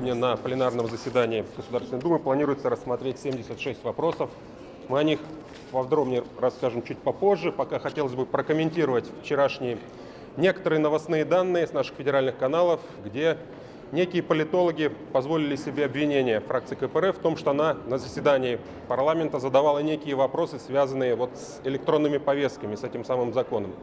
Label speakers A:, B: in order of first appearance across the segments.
A: Сегодня на пленарном заседании Государственной Думы планируется рассмотреть 76 вопросов. Мы о них подробнее расскажем чуть попозже. Пока хотелось бы прокомментировать вчерашние некоторые новостные данные с наших федеральных каналов, где некие политологи позволили себе обвинение фракции КПРФ в том, что она на заседании парламента задавала некие вопросы, связанные вот с электронными повестками, с этим самым законом.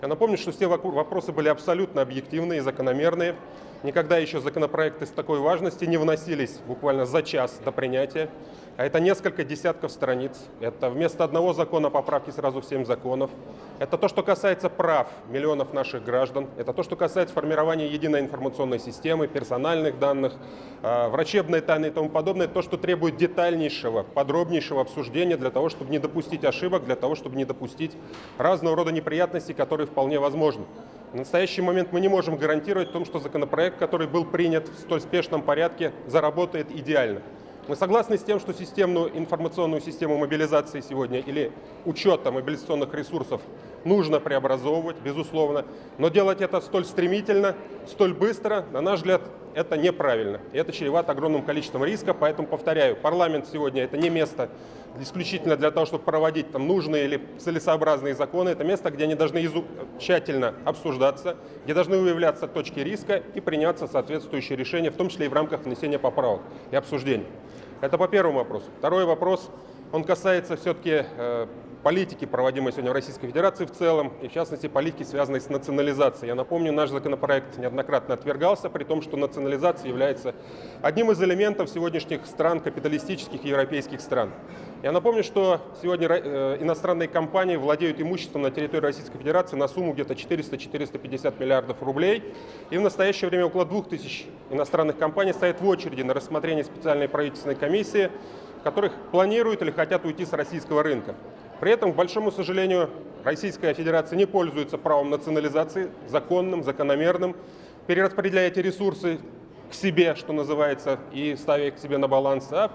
A: Я напомню, что все вопросы были абсолютно объективные и закономерные. Никогда еще законопроекты с такой важности не вносились буквально за час до принятия. А это несколько десятков страниц. Это вместо одного закона поправки сразу в семь законов. Это то, что касается прав миллионов наших граждан. Это то, что касается формирования единой информационной системы, персональных данных, а, врачебной тайны и тому подобное. То, что требует детальнейшего, подробнейшего обсуждения для того, чтобы не допустить ошибок, для того, чтобы не допустить разного рода неприятностей, которые вполне возможны. В настоящий момент мы не можем гарантировать том, что законопроект, который был принят в столь спешном порядке, заработает идеально. Мы согласны с тем, что системную информационную систему мобилизации сегодня или учета мобилизационных ресурсов нужно преобразовывать, безусловно, но делать это столь стремительно, столь быстро, на наш взгляд, это неправильно. Это чревато огромным количеством риска, поэтому, повторяю, парламент сегодня это не место исключительно для того, чтобы проводить там нужные или целесообразные законы. Это место, где они должны тщательно обсуждаться, где должны выявляться точки риска и приняться соответствующие решения, в том числе и в рамках внесения поправок и обсуждений. Это по первому вопросу. Второй вопрос, он касается все-таки э, политики, проводимой сегодня в Российской Федерации в целом, и в частности политики, связанной с национализацией. Я напомню, наш законопроект неоднократно отвергался, при том, что национализация является одним из элементов сегодняшних стран, капиталистических европейских стран. Я напомню, что сегодня э, иностранные компании владеют имуществом на территории Российской Федерации на сумму где-то 400-450 миллиардов рублей. И в настоящее время около 2000 иностранных компаний стоят в очереди на рассмотрение специальной правительственной комиссии, которых планируют или хотят уйти с российского рынка. При этом, к большому сожалению, Российская Федерация не пользуется правом национализации, законным, закономерным, перераспределяя эти ресурсы к себе, что называется, и ставя их к себе на баланс, а,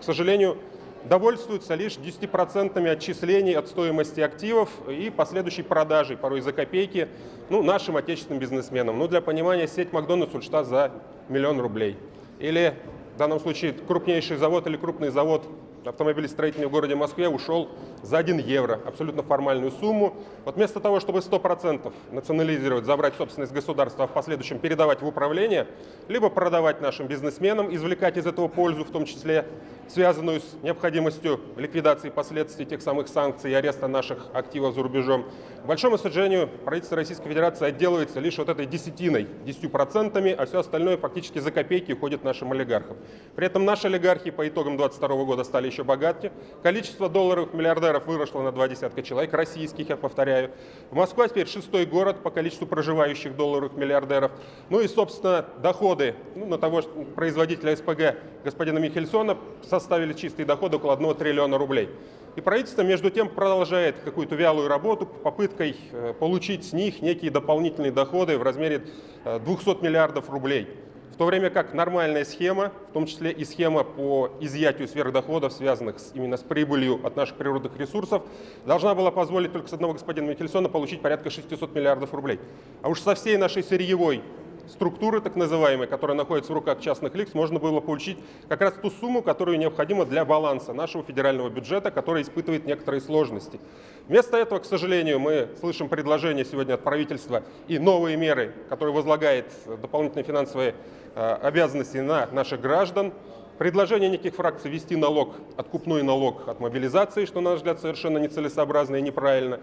A: к сожалению, довольствуются лишь 10% отчислений от стоимости активов и последующей продажей, порой за копейки, ну, нашим отечественным бизнесменам. Ну, для понимания, сеть Макдональдс ушла за миллион рублей. Или в данном случае крупнейший завод или крупный завод автомобилестроительный в городе Москве ушел за 1 евро, абсолютно формальную сумму. Вот вместо того, чтобы 100% национализировать, забрать собственность государства, а в последующем передавать в управление, либо продавать нашим бизнесменам, извлекать из этого пользу, в том числе связанную с необходимостью ликвидации последствий тех самых санкций и ареста наших активов за рубежом. К большому сожалению, правительство Российской Федерации отделывается лишь вот этой десятиной, 10%, а все остальное фактически за копейки уходит нашим олигархам. При этом наши олигархи по итогам 2022 года стали еще богатее. Количество долларовых миллиардеров выросло на два десятка человек, российских, я повторяю. Москва теперь шестой город по количеству проживающих долларовых миллиардеров. Ну и, собственно, доходы ну, на того производителя СПГ господина Михельсона составили чистые доходы около 1 триллиона рублей. И правительство, между тем, продолжает какую-то вялую работу попыткой э, получить с них некие дополнительные доходы в размере 200 э, миллиардов рублей. В то время как нормальная схема, в том числе и схема по изъятию сверхдоходов, связанных именно с прибылью от наших природных ресурсов, должна была позволить только с одного господина Микельсона получить порядка 600 миллиардов рублей. А уж со всей нашей сырьевой структуры, так называемой, которая находится в руках частных лиц, можно было получить как раз ту сумму, которую необходима для баланса нашего федерального бюджета, который испытывает некоторые сложности. Вместо этого, к сожалению, мы слышим предложения сегодня от правительства и новые меры, которые возлагает дополнительные финансовые э, обязанности на наших граждан. Предложение неких фракций ввести налог, откупной налог от мобилизации, что, на наш взгляд, совершенно нецелесообразно и неправильно.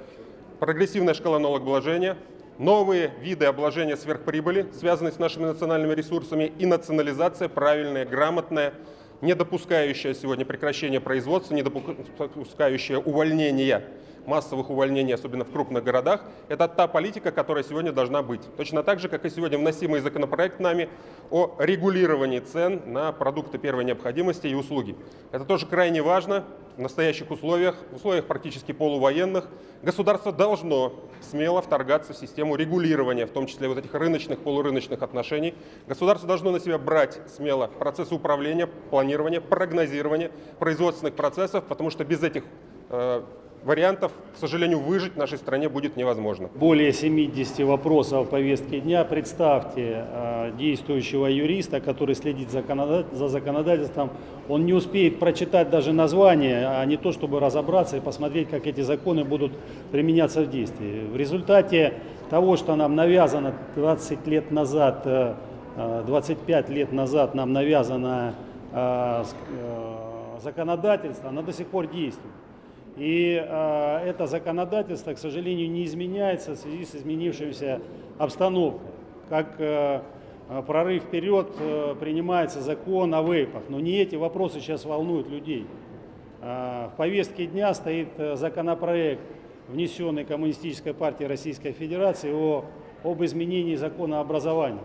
A: Прогрессивная шкала налогообложения, новые виды обложения сверхприбыли, связанные с нашими национальными ресурсами, и национализация правильная, грамотная, не допускающая сегодня прекращения производства, не допускающая увольнения массовых увольнений, особенно в крупных городах, это та политика, которая сегодня должна быть. Точно так же, как и сегодня вносимый законопроект нами о регулировании цен на продукты первой необходимости и услуги. Это тоже крайне важно в настоящих условиях, в условиях практически полувоенных. Государство должно смело вторгаться в систему регулирования, в том числе вот этих рыночных, полурыночных отношений. Государство должно на себя брать смело процессы управления, планирования, прогнозирования производственных процессов, потому что без этих э, вариантов, к сожалению, выжить в нашей стране будет невозможно.
B: Более 70 вопросов в повестке дня. Представьте э, действующего юриста, который следит за, законодатель- за законодательством. Он не успеет прочитать даже название, а не то, чтобы разобраться и посмотреть, как эти законы будут применяться в действии. В результате того, что нам навязано 20 лет назад, э, э, 25 лет назад нам навязано э, э, законодательство, оно до сих пор действует. И э, это законодательство, к сожалению, не изменяется в связи с изменившимся обстановкой. Как э, э, прорыв вперед э, принимается закон о вейпах. Но не эти вопросы сейчас волнуют людей. Э, в повестке дня стоит э, законопроект, внесенный Коммунистической партией Российской Федерации о, об изменении закона образования.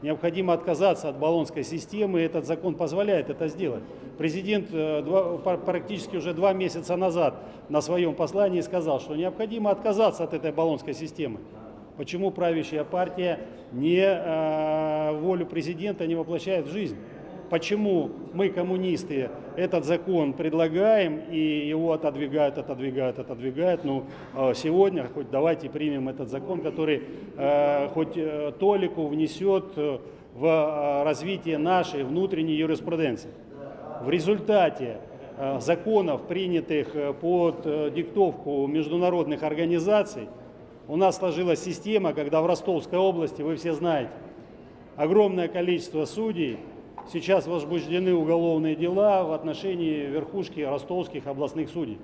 B: Необходимо отказаться от баллонской системы, и этот закон позволяет это сделать. Президент э, практически уже два месяца назад на своем послании сказал, что необходимо отказаться от этой баллонской системы. Почему правящая партия не э, волю президента не воплощает в жизнь? Почему мы, коммунисты, этот закон предлагаем и его отодвигают, отодвигают, отодвигают? Ну, э, сегодня хоть давайте примем этот закон, который э, хоть э, толику внесет э, в э, развитие нашей внутренней юриспруденции. В результате э, законов, принятых под диктовку международных организаций, у нас сложилась система, когда в Ростовской области, вы все знаете, огромное количество судей, сейчас возбуждены уголовные дела в отношении верхушки ростовских областных судей.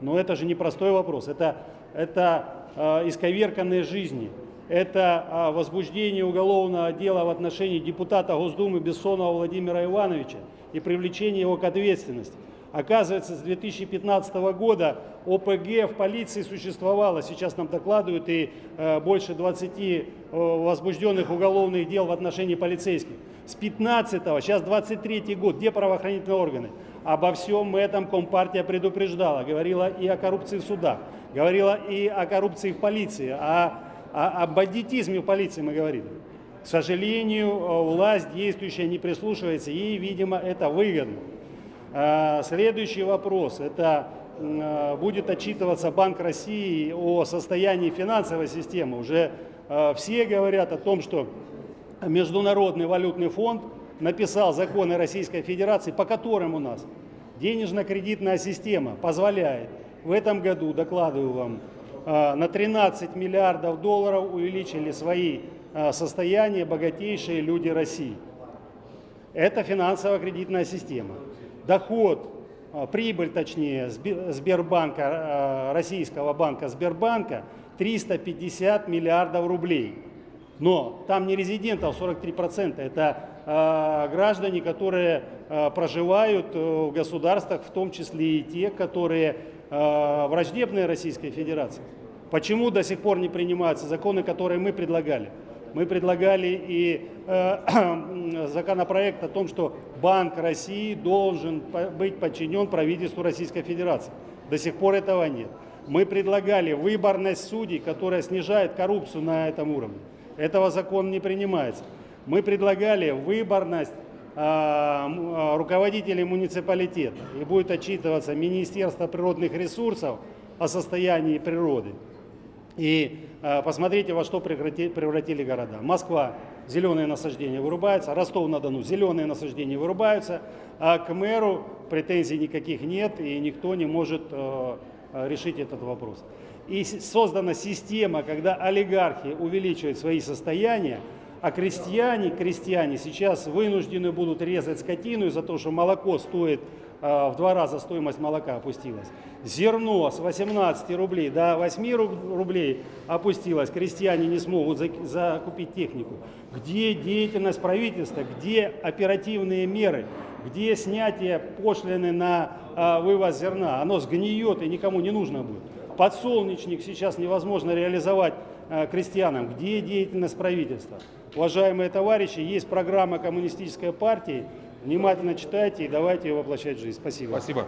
B: Но это же не простой вопрос, это, это э, исковерканные жизни, это э, возбуждение уголовного дела в отношении депутата Госдумы Бессонова Владимира Ивановича и привлечение его к ответственности. Оказывается, с 2015 года ОПГ в полиции существовало, сейчас нам докладывают, и э, больше 20 э, возбужденных уголовных дел в отношении полицейских. С 15 сейчас 23 год, где правоохранительные органы? Обо всем этом Компартия предупреждала, говорила и о коррупции в судах, говорила и о коррупции в полиции, о, о, о бандитизме в полиции мы говорили. К сожалению, э, власть действующая не прислушивается, ей, видимо, это выгодно. А, Следующий вопрос. Это а, будет отчитываться Банк России о состоянии финансовой системы. Уже а, все говорят о том, что Международный валютный фонд написал законы Российской Федерации, по которым у нас денежно-кредитная система позволяет в этом году, докладываю вам, на 13 миллиардов долларов увеличили свои состояния богатейшие люди России. Это финансово-кредитная система. Доход, а, прибыль точнее, Сбе- Сбербанка, а, российского банка Сбербанка 350 миллиардов рублей. Но там не резидентов 43%, это а, граждане, которые проживают э, в государствах, в том числе и те, которые враждебные Российской Федерации. Почему до сих пор не принимаются законы, которые мы предлагали? Мы предлагали и э, законопроект о том, что Банк России должен быть подчинен правительству Российской Федерации. До сих пор этого нет. Мы предлагали выборность судей, которая снижает коррупцию на этом уровне. Этого закон не принимается. Мы предлагали выборность а, а, руководителей муниципалитета. И будет отчитываться Министерство природных ресурсов о состоянии природы. И э, посмотрите, во что превратили города. Москва – зеленые насаждения вырубаются, Ростов-на-Дону – зеленые насаждения вырубаются, а к мэру претензий никаких нет, и никто не может э, э, решить этот вопрос. И создана система, когда олигархи увеличивают свои состояния, а крестьяне, крестьяне сейчас вынуждены будут резать скотину из-за того, что молоко стоит в два раза стоимость молока опустилась. Зерно с 18 рублей до 8 руб- рублей опустилось. Крестьяне не смогут зак- закупить технику. Где деятельность правительства? Где оперативные меры? Где снятие пошлины на э, вывоз зерна? Оно сгниет и никому не нужно будет. Подсолнечник сейчас невозможно реализовать э, крестьянам. Где деятельность правительства? Уважаемые товарищи, есть программа Коммунистической партии. Внимательно читайте и давайте ее воплощать в жизнь. Спасибо.
A: Спасибо.